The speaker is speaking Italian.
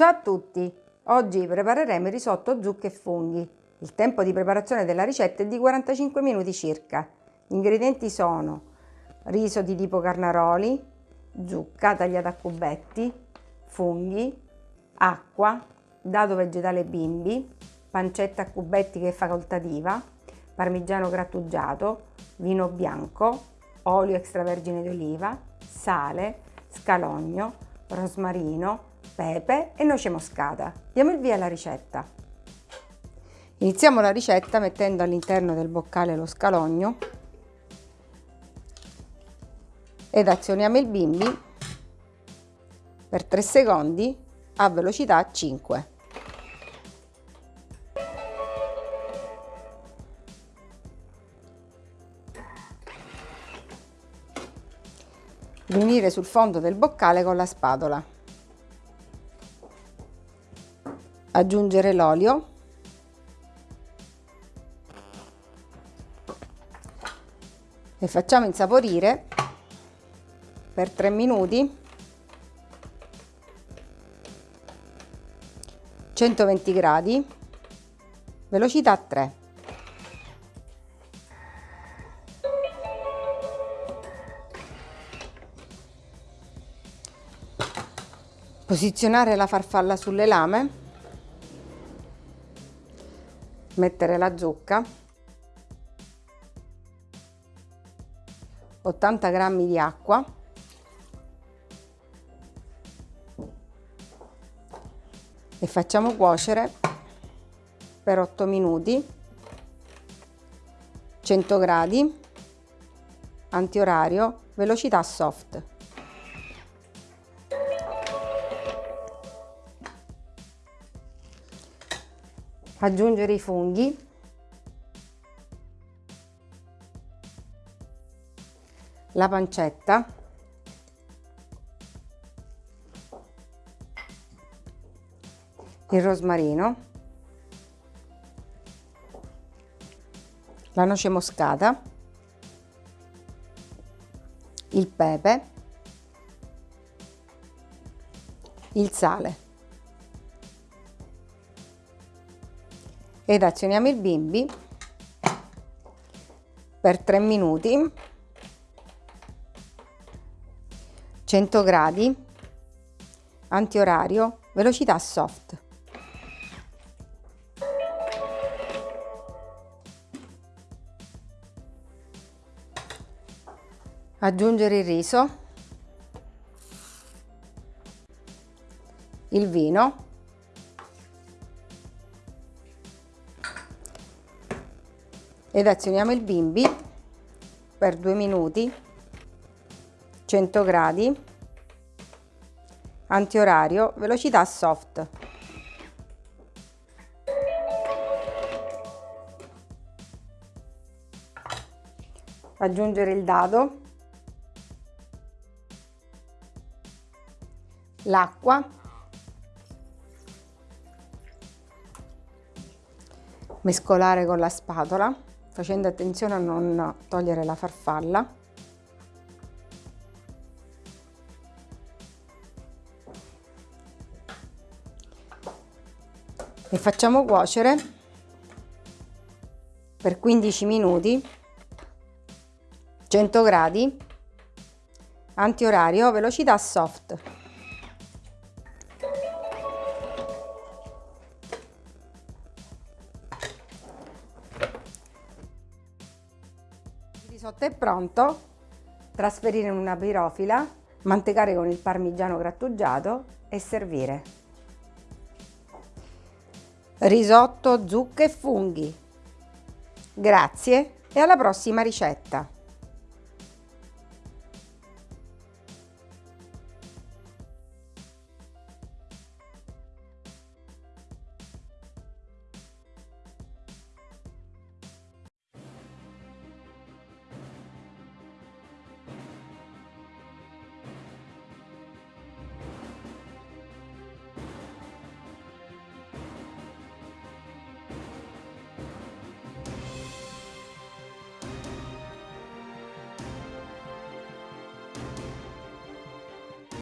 Ciao a tutti! Oggi prepareremo il risotto zucche e funghi. Il tempo di preparazione della ricetta è di 45 minuti circa. Gli ingredienti sono riso di tipo carnaroli, zucca tagliata a cubetti, funghi, acqua, dado vegetale bimbi, pancetta a cubetti che è facoltativa, parmigiano grattugiato, vino bianco, olio extravergine di oliva, sale, scalogno, rosmarino, pepe e noce moscata. Diamo il via alla ricetta. Iniziamo la ricetta mettendo all'interno del boccale lo scalogno ed azioniamo il bimbi per 3 secondi a velocità 5. Riunire sul fondo del boccale con la spatola. Aggiungere l'olio. E facciamo insaporire per 3 minuti 120 gradi velocità 3 posizionare la farfalla sulle lame mettere la zucca. 80 grammi di acqua. E facciamo cuocere per 8 minuti. 100 gradi. Antiorario. Velocità soft aggiungere i funghi. La pancetta. Il rosmarino. La noce moscata. Il pepe. Il sale ed azioniamo il bimbi per 3 minuti. 100 gradi. Antiorario. Velocità soft. Aggiungere il riso. Il vino ed azioniamo il bimbi per due minuti 100 gradi antiorario velocità soft. Aggiungere il dado l'acqua mescolare con la spatola facendo attenzione a non togliere la farfalla. E facciamo cuocere per 15 minuti 100 gradi antiorario velocità soft risotto è pronto, trasferire in una pirofila, mantecare con il parmigiano grattugiato e servire. Risotto, zucche e funghi. Grazie e alla prossima ricetta!